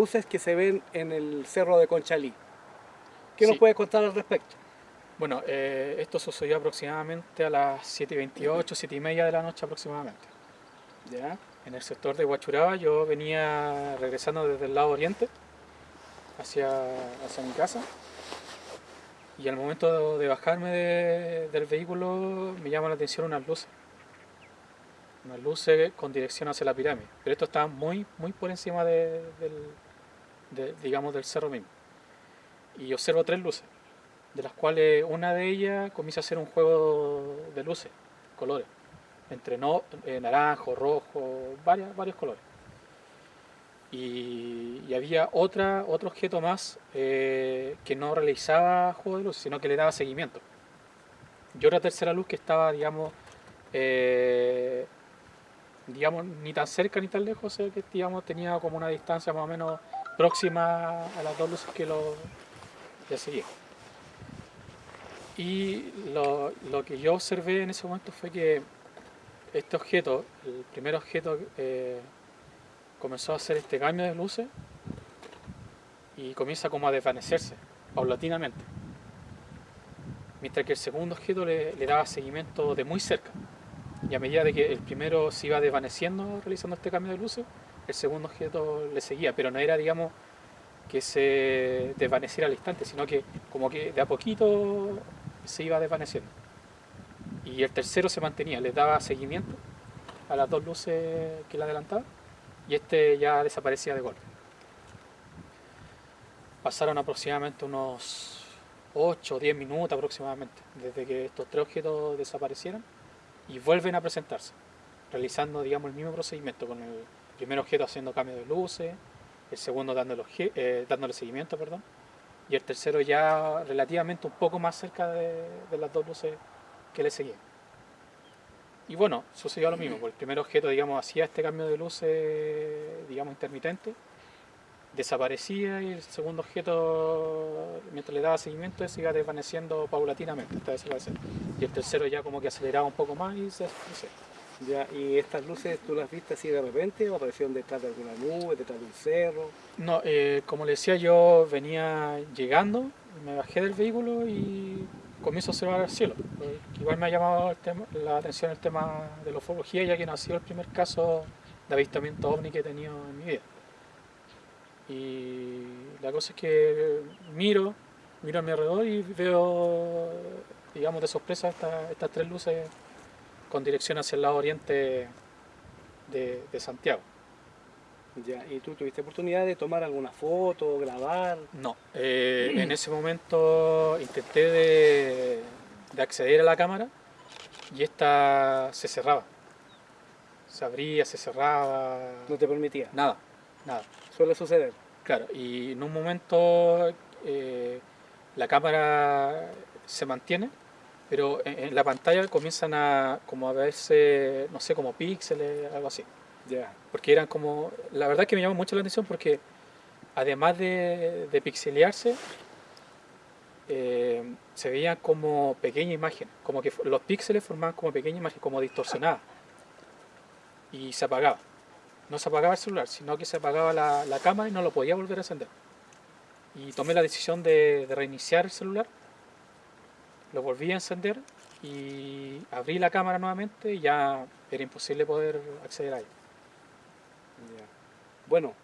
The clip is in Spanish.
luces que se ven en el cerro de Conchalí. ¿Qué nos Sí. puedes contar al respecto? Bueno, eh, esto sucedió aproximadamente a las 7.28, 7.30 de la noche aproximadamente. ¿Ya? En el sector de Huachuraba yo venía regresando desde el lado oriente hacia, hacia mi casa y al momento de bajarme de- del vehículo me llama la atención unas luces. Unas luces con dirección hacia la pirámide. Pero esto estaba muy, muy por encima de- del, digamos, del cerro mismo. Y observo tres luces, de las cuales una de ellas comienza a hacer un juego de luces, colores entre no, eh, naranjo, rojo, varias, varios colores. Y, y había otra, otro objeto más eh, que no realizaba juego de luz, sino que le daba seguimiento. Y otra tercera luz que estaba, digamos, eh, digamos, ni tan cerca ni tan lejos, o sea, que digamos, tenía como una distancia más o menos próxima a las dos luces que lo le seguían. Y lo, lo que yo observé en ese momento fue que este objeto, el primer objeto, eh, comenzó a hacer este cambio de luces y comienza como a desvanecerse paulatinamente. Mientras que el segundo objeto le, le daba seguimiento de muy cerca. Y a medida de que el primero se iba desvaneciendo realizando este cambio de luces, el segundo objeto le seguía, pero no era, digamos, que se desvaneciera al instante, sino que como que de a poquito se iba desvaneciendo y el tercero se mantenía, le daba seguimiento a las dos luces que le adelantaba y este ya desaparecía de golpe. Pasaron aproximadamente unos 8 o 10 minutos aproximadamente desde que estos tres objetos desaparecieran y vuelven a presentarse, realizando digamos el mismo procedimiento con el primer objeto haciendo cambio de luces, el segundo eh, dándole seguimiento, perdón, y el tercero ya relativamente un poco más cerca de, de las dos luces que le seguían. Y bueno, sucedió lo mismo, porque el primer objeto, digamos, hacía este cambio de luces, digamos, intermitente, desaparecía y el segundo objeto, mientras le daba seguimiento, se iba desvaneciendo paulatinamente hasta desaparecer. Y el tercero ya como que aceleraba un poco más y se desaparecía. ¿Ya? ¿Y estas luces tú las viste así de repente o aparecieron detrás de alguna nube, detrás de un cerro? No, eh, como le decía, yo venía llegando, me bajé del vehículo y comienzo a observar el cielo. Eh, Igual me ha llamado la atención el tema de la ufología, ya que no ha sido el primer caso de avistamiento ovni que he tenido en mi vida. Y la cosa es que miro, miro a mi alrededor y veo, digamos, de sorpresa esta- estas tres luces con dirección hacia el lado oriente de, de Santiago. ¿Ya? ¿Y tú tuviste oportunidad de tomar alguna foto, grabar? No, eh, en ese momento intenté de, de acceder a la cámara y esta se cerraba. Se abría, se cerraba, No te permitía. nada, nada. Suele suceder. Claro, y en un momento eh, la cámara se mantiene, pero en, en la pantalla comienzan a como a verse, no sé, como píxeles, algo así. Ya. Porque eran como. La verdad que me llamó mucho la atención porque además de, de pixelearse, eh, se veían como pequeñas imágenes. Como que los píxeles formaban como pequeñas imágenes, como distorsionadas. Y se apagaba. No se apagaba el celular, sino que se apagaba la, la cámara y no lo podía volver a encender. Y tomé la decisión de, de reiniciar el celular. Lo volví a encender y abrí la cámara nuevamente y ya era imposible poder acceder a ella. Bueno,